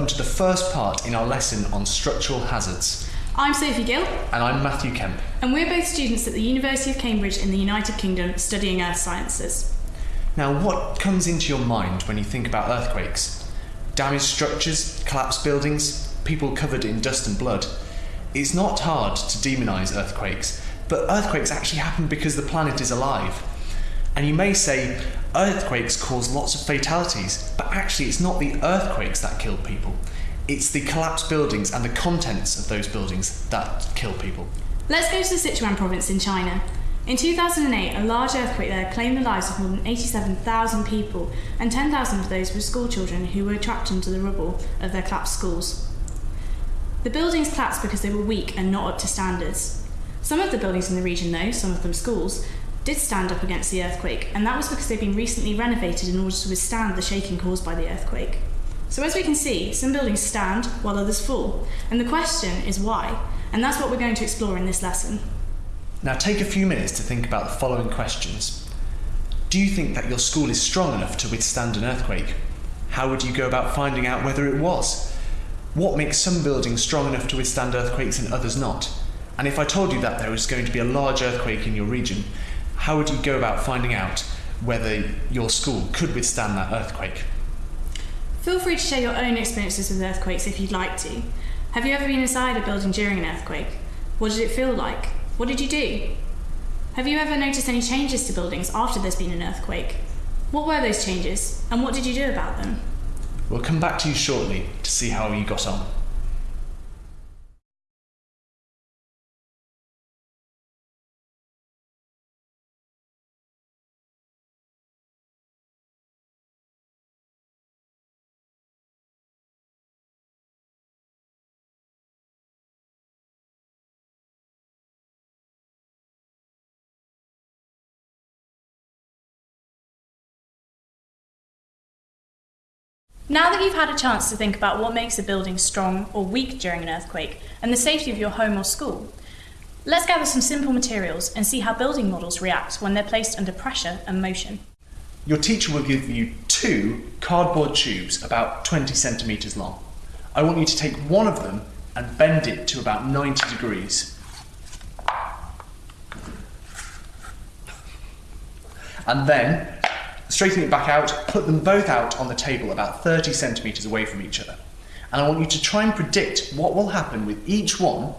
Hello everyone and welcome to the first part in our lesson on structural hazards. I'm Sophie Gill, And I'm Matthew Kemp. and we're both students at the University of Cambridge in the United Kingdom studying earth sciences. Now what comes into your mind when you think about earthquakes? Damaged structures, collapsed buildings, people covered in dust and blood. It's not hard to demonise earthquakes, but earthquakes actually happen because the planet is alive. And you may say earthquakes cause lots of fatalities, but actually it's not the earthquakes that kill people. It's the collapsed buildings and the contents of those buildings that kill people. Let's go to the Sichuan province in China. In 2008, a large earthquake there claimed the lives of more than 87,000 people, and 10,000 of those were schoolchildren who were trapped under the rubble of their collapsed schools. The buildings collapsed because they were weak and not up to standards. Some of the buildings in the region, though, some of them schools, did stand up against the earthquake, and that was because they'd been recently renovated in order to withstand the shaking caused by the earthquake. So, as we can see, some buildings stand while others fall, and the question is why, and that's what we're going to explore in this lesson. Now take a few minutes to think about the following questions. Do you think that your school is strong enough to withstand an earthquake? How would you go about finding out whether it was? What makes some buildings strong enough to withstand earthquakes and others not? And if I told you that there was going to be a large earthquake in your region, how would you go about finding out whether your school could withstand that earthquake? Feel free to share your own experiences with earthquakes if you'd like to. Have you ever been inside a building during an earthquake? What did it feel like? What did you do? Have you ever noticed any changes to buildings after there's been an earthquake? What were those changes, and what did you do about them? We'll come back to you shortly to see how you got on. Now that you've had a chance to think about what makes a building strong or weak during an earthquake and the safety of your home or school, let's gather some simple materials and see how building models react when they're placed under pressure and motion. Your teacher will give you two cardboard tubes about 20 centimetres long. I want you to take one of them and bend it to about 90 degrees. And then straighten it back out, put them both out on the table about 30 centimetres away from each other. And I want you to try and predict what will happen with each one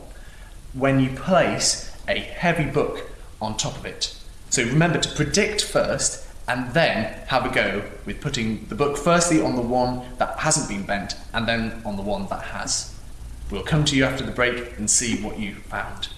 when you place a heavy book on top of it. So remember to predict first and then have a go with putting the book firstly on the one that hasn't been bent and then on the one that has. We'll come to you after the break and see what you found.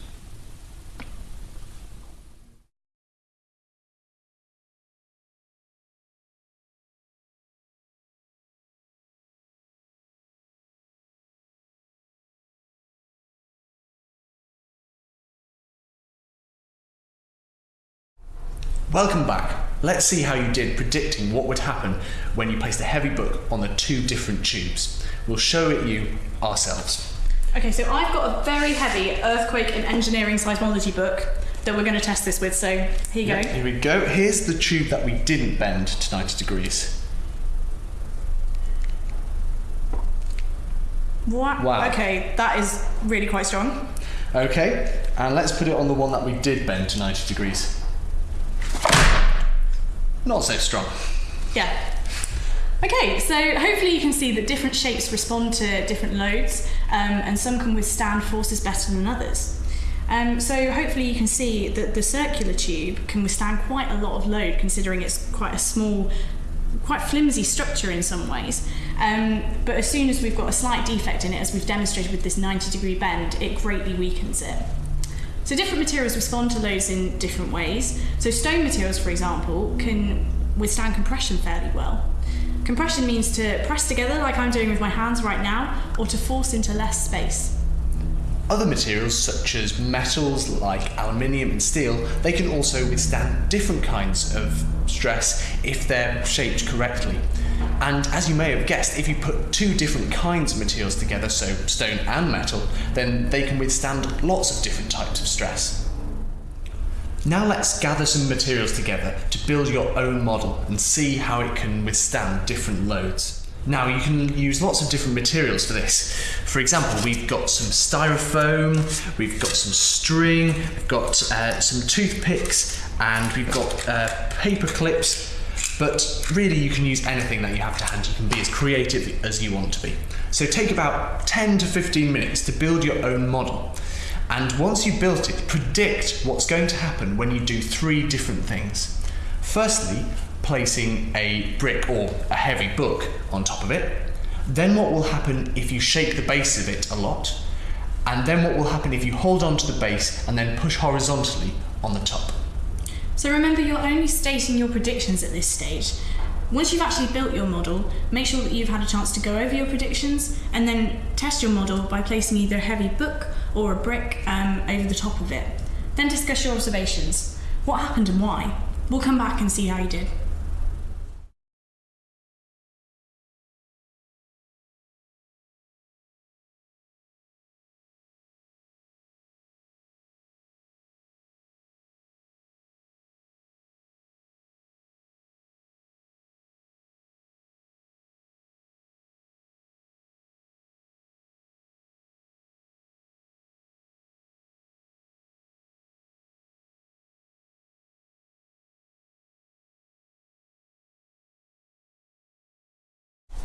Welcome back. Let's see how you did predicting what would happen when you placed a heavy book on the two different tubes. We'll show it you ourselves. Okay, so I've got a very heavy earthquake and engineering seismology book that we're going to test this with. So here you Yeah, go. Here we go. Here's the tube that we didn't bend to 90 degrees. Wow. Wow. Okay, that is really quite strong. Okay, and let's put it on the one that we did bend to 90 degrees. Not so strong. Yeah. Okay, so hopefully you can see that different shapes respond to different loads, um, and some can withstand forces better than others. Um, so hopefully you can see that the circular tube can withstand quite a lot of load, considering it's quite a small, quite flimsy structure in some ways. Um, but as soon as we've got a slight defect in it, as we've demonstrated with this 90 degree bend, it greatly weakens it. So different materials respond to loads in different ways. So stone materials, for example, can withstand compression fairly well. Compression means to press together like I'm doing with my hands right now, or to force into less space. Other materials such as metals like aluminium and steel, they can also withstand different kinds of stress if they're shaped correctly. And as you may have guessed, if you put two different kinds of materials together, so stone and metal, then they can withstand lots of different types of stress. Now let's gather some materials together to build your own model and see how it can withstand different loads. Now you can use lots of different materials for this. For example, we've got some styrofoam, we've got some string, we've got uh, some toothpicks, and we've got uh, paper clips. But really, you can use anything that you have to hand. You can be as creative as you want to be. So take about 10 to 15 minutes to build your own model. And once you've built it, predict what's going to happen when you do three different things. Firstly, placing a brick or a heavy book on top of it. Then what will happen if you shake the base of it a lot. And then what will happen if you hold on to the base and then push horizontally on the top. So remember, you're only stating your predictions at this stage. Once you've actually built your model, make sure that you've had a chance to go over your predictions and then test your model by placing either a heavy book or a brick um, over the top of it. Then discuss your observations. What happened and why? We'll come back and see how you did.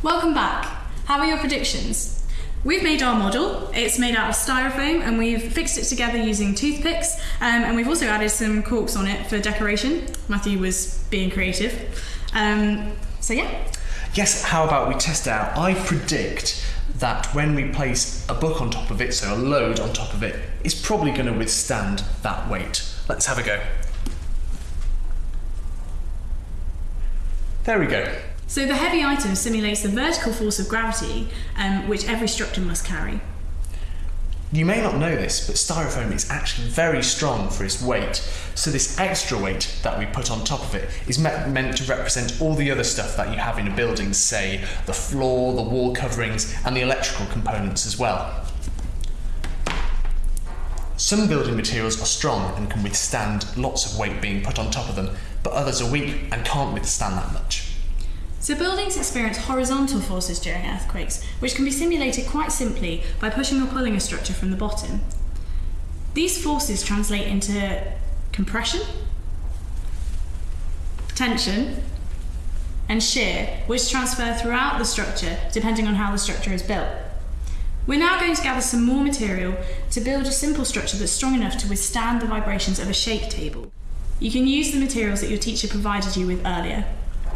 Welcome back. How are your predictions? We've made our model. It's made out of styrofoam and we've fixed it together using toothpicks um, and we've also added some corks on it for decoration. Matthew was being creative. Um, so yeah. Yes, how about we test out? I predict that when we place a book on top of it, so a load on top of it, it's probably going to withstand that weight. Let's have a go. There we go. So the heavy item simulates the vertical force of gravity, um, which every structure must carry. You may not know this, but styrofoam is actually very strong for its weight. So this extra weight that we put on top of it is me meant to represent all the other stuff that you have in a building, say the floor, the wall coverings, and the electrical components as well. Some building materials are strong and can withstand lots of weight being put on top of them, but others are weak and can't withstand that much. So buildings experience horizontal forces during earthquakes, which can be simulated quite simply by pushing or pulling a structure from the bottom. These forces translate into compression, tension, and shear, which transfer throughout the structure depending on how the structure is built. We're now going to gather some more material to build a simple structure that's strong enough to withstand the vibrations of a shake table. You can use the materials that your teacher provided you with earlier.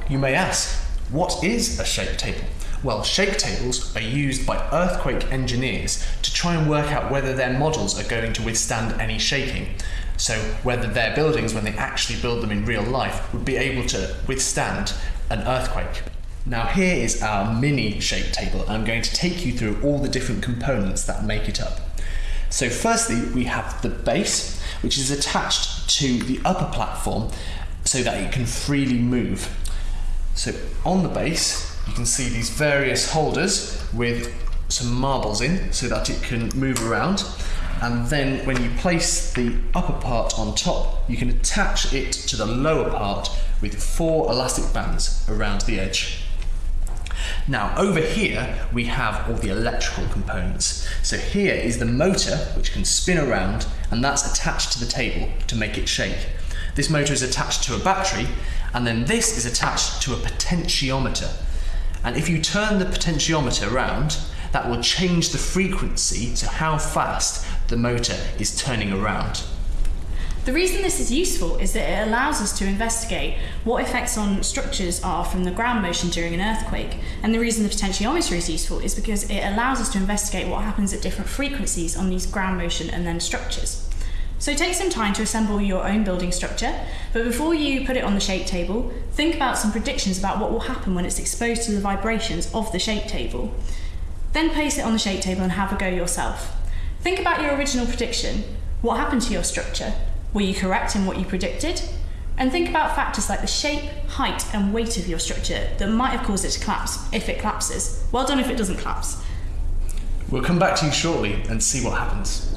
You may ask, what is a shake table? Well, shake tables are used by earthquake engineers to try and work out whether their models are going to withstand any shaking. So, whether their buildings, when they actually build them in real life, would be able to withstand an earthquake. Now, here is our mini shake table. I'm going to take you through all the different components that make it up. So, firstly, we have the base, which is attached to the upper platform so that it can freely move. So on the base, you can see these various holders with some marbles in so that it can move around. And then when you place the upper part on top, you can attach it to the lower part with four elastic bands around the edge. Now over here we have all the electrical components. So here is the motor which can spin around and that's attached to the table to make it shake. This motor is attached to a battery and then this is attached to a potentiometer. And if you turn the potentiometer around, that will change the frequency, to how fast the motor is turning around. The reason this is useful is that it allows us to investigate what effects on structures are from the ground motion during an earthquake. And the reason the potentiometer is useful is because it allows us to investigate what happens at different frequencies on these ground motion and then structures. So take some time to assemble your own building structure, but before you put it on the shake table, think about some predictions about what will happen when it's exposed to the vibrations of the shake table. Then place it on the shake table and have a go yourself. Think about your original prediction. What happened to your structure? Were you correct in what you predicted? And think about factors like the shape, height, and weight of your structure that might have caused it to collapse if it collapses. Well done if it doesn't collapse. We'll come back to you shortly and see what happens.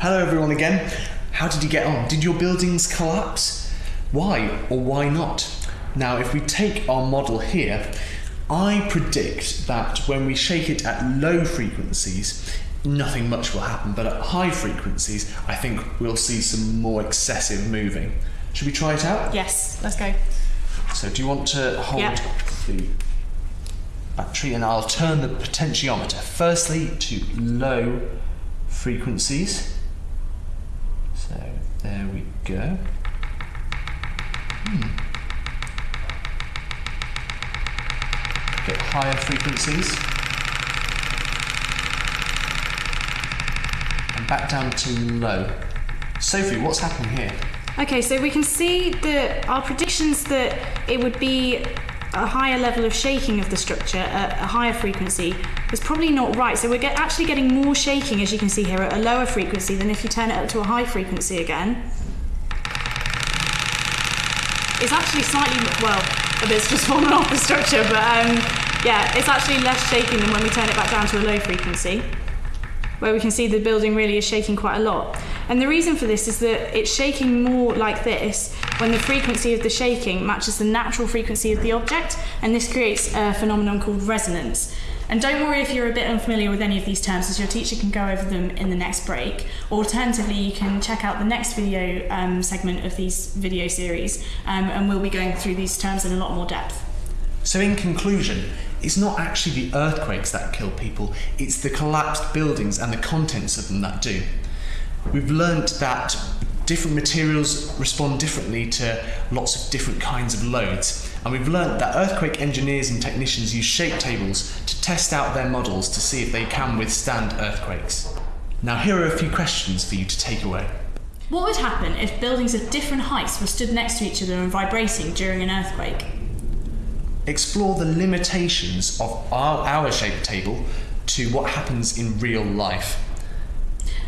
Hello, everyone, again. How did you get on? Did your buildings collapse? Why or why not? Now, if we take our model here, I predict that when we shake it at low frequencies, nothing much will happen, but at high frequencies, I think we'll see some more excessive moving. Should we try it out? Yes, let's go. So, do you want to hold Yeah. the battery and I'll turn the potentiometer firstly to low frequencies. So, there we go. Hmm. Get higher frequencies. And back down to low. Sophie, what's happening here? Okay, so we can see that our predictions that it would be a higher level of shaking of the structure at a higher frequency was probably not right. So we're get, actually getting more shaking, as you can see here, at a lower frequency than if you turn it up to a high frequency again. It's actually slightly, well, a bit's just fallen off the structure, but um, yeah, it's actually less shaking than when we turn it back down to a low frequency where we can see the building really is shaking quite a lot. And the reason for this is that it's shaking more like this when the frequency of the shaking matches the natural frequency of the object, and this creates a phenomenon called resonance. And don't worry if you're a bit unfamiliar with any of these terms, as your teacher can go over them in the next break. Alternatively, you can check out the next video um, segment of these video series, um, and we'll be going through these terms in a lot more depth. So, in conclusion, it's not actually the earthquakes that kill people, it's the collapsed buildings and the contents of them that do. We've learnt that different materials respond differently to lots of different kinds of loads, and we've learnt that earthquake engineers and technicians use shake tables to test out their models to see if they can withstand earthquakes. Now, here are a few questions for you to take away. What would happen if buildings of different heights were stood next to each other and vibrating during an earthquake? Explore the limitations of our, our shake table to what happens in real life.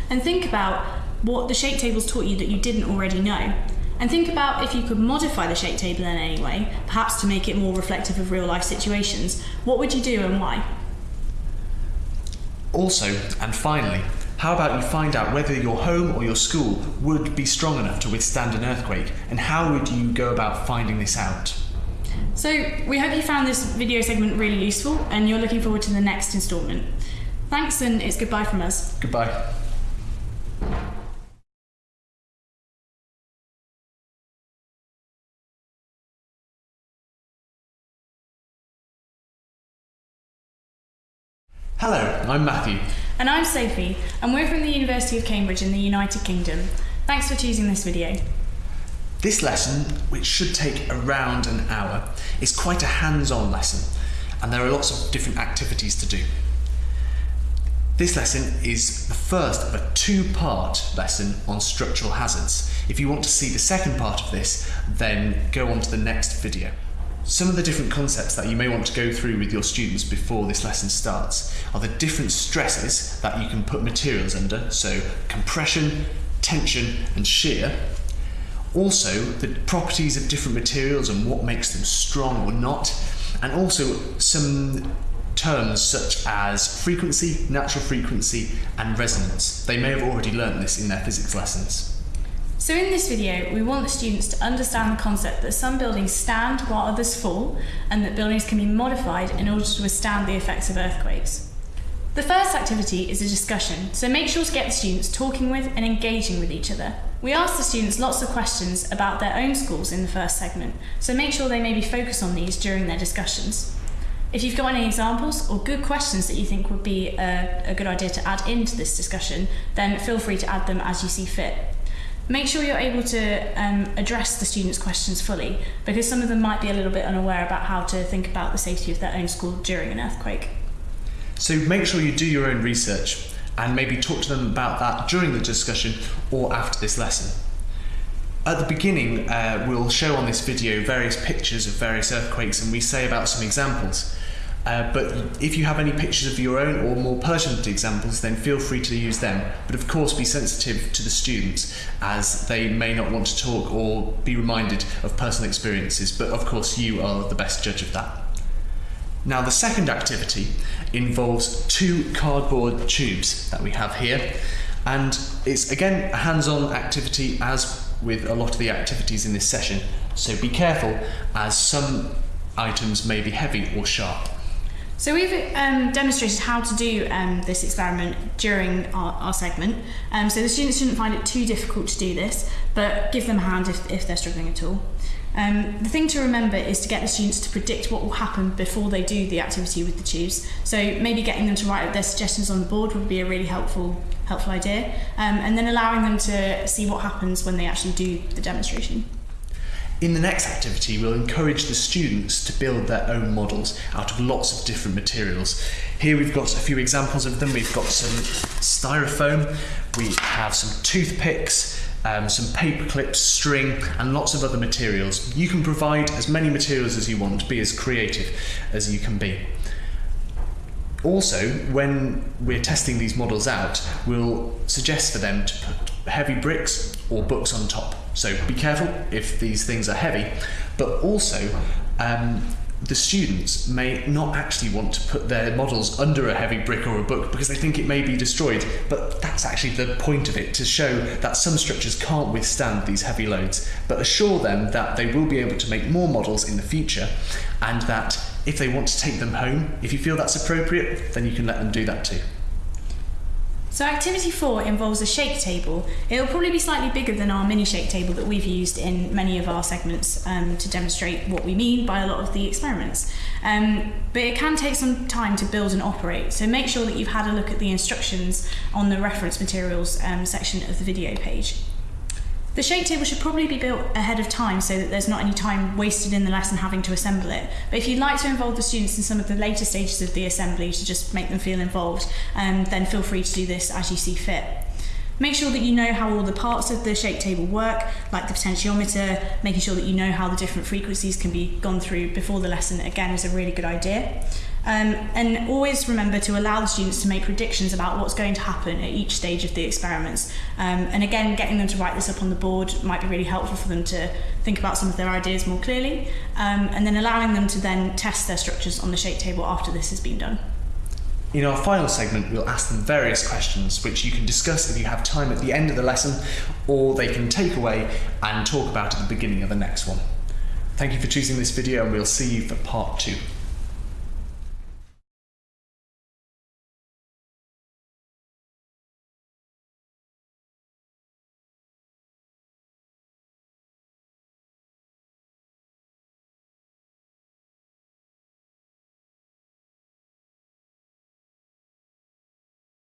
And think about what the shake tables taught you that you didn't already know. And think about if you could modify the shake table in any way, perhaps to make it more reflective of real life situations. What would you do and why? Also, and finally, how about you find out whether your home or your school would be strong enough to withstand an earthquake, and how would you go about finding this out? So, we hope you found this video segment really useful and you're looking forward to the next instalment. Thanks, and it's goodbye from us. Goodbye. Hello, I'm Matthew. And I'm Sophie, and we're from the University of Cambridge in the United Kingdom. Thanks for choosing this video. This lesson, which should take around an hour, is quite a hands on lesson, and there are lots of different activities to do. This lesson is the first of a two part lesson on structural hazards. If you want to see the second part of this, then go on to the next video. Some of the different concepts that you may want to go through with your students before this lesson starts are the different stresses that you can put materials under, so compression, tension, and shear. Also, the properties of different materials and what makes them strong or not, and also some terms such as frequency, natural frequency, and resonance. They may have already learnt this in their physics lessons. So in this video, we want the students to understand the concept that some buildings stand while others fall, and that buildings can be modified in order to withstand the effects of earthquakes. The first activity is a discussion, so make sure to get the students talking with and engaging with each other. We asked the students lots of questions about their own schools in the first segment, so make sure they maybe focus on these during their discussions. If you've got any examples or good questions that you think would be a, a good idea to add into this discussion, then feel free to add them as you see fit. Make sure you're able to um, address the students' questions fully because some of them might be a little bit unaware about how to think about the safety of their own school during an earthquake. So make sure you do your own research and maybe talk to them about that during the discussion or after this lesson. At the beginning, uh, we'll show on this video various pictures of various earthquakes and we say about some examples. Uh, but if you have any pictures of your own or more pertinent examples, then feel free to use them. But of course, be sensitive to the students as they may not want to talk or be reminded of personal experiences. But of course, you are the best judge of that. Now, the second activity involves two cardboard tubes that we have here. And it's again a hands on activity, as with a lot of the activities in this session, so be careful as some items may be heavy or sharp. So we've um, demonstrated how to do um, this experiment during our, our segment. Um, so the students shouldn't find it too difficult to do this, but give them a hand if, if they're struggling at all. Um, the thing to remember is to get the students to predict what will happen before they do the activity with the tubes. So maybe getting them to write up their suggestions on the board would be a really helpful helpful idea. Um, and then allowing them to see what happens when they actually do the demonstration. In the next activity, we'll encourage the students to build their own models out of lots of different materials. Here we've got a few examples of them. We've got some styrofoam, we have some toothpicks, um, some paper clips, string, and lots of other materials. You can provide as many materials as you want, be as creative as you can be. Also, when we're testing these models out, we'll suggest for them to put heavy bricks or books on top. So be careful if these things are heavy, but also um, the students may not actually want to put their models under a heavy brick or a book because they think it may be destroyed. But that's actually the point of it to show that some structures can't withstand these heavy loads. But assure them that they will be able to make more models in the future and that if they want to take them home, if you feel that's appropriate, then you can let them do that too. So activity four involves a shake table. It'll probably be slightly bigger than our mini shake table that we've used in many of our segments um, to demonstrate what we mean by a lot of the experiments. Um, but it can take some time to build and operate, so make sure that you've had a look at the instructions on the reference materials um, section of the video page. The shake table should probably be built ahead of time so that there's not any time wasted in the lesson having to assemble it. But if you'd like to involve the students in some of the later stages of the assembly to just make them feel involved, um, then feel free to do this as you see fit. Make sure that you know how all the parts of the shape table work, like the potentiometer, making sure that you know how the different frequencies can be gone through before the lesson, again, is a really good idea. Um, and always remember to allow the students to make predictions about what's going to happen at each stage of the experiments. Um, and again, getting them to write this up on the board might be really helpful for them to think about some of their ideas more clearly. Um, and then allowing them to then test their structures on the shake table after this has been done. In our final segment, we'll ask them various questions which you can discuss if you have time at the end of the lesson, or they can take away and talk about at the beginning of the next one. Thank you for choosing this video, and we'll see you for part two.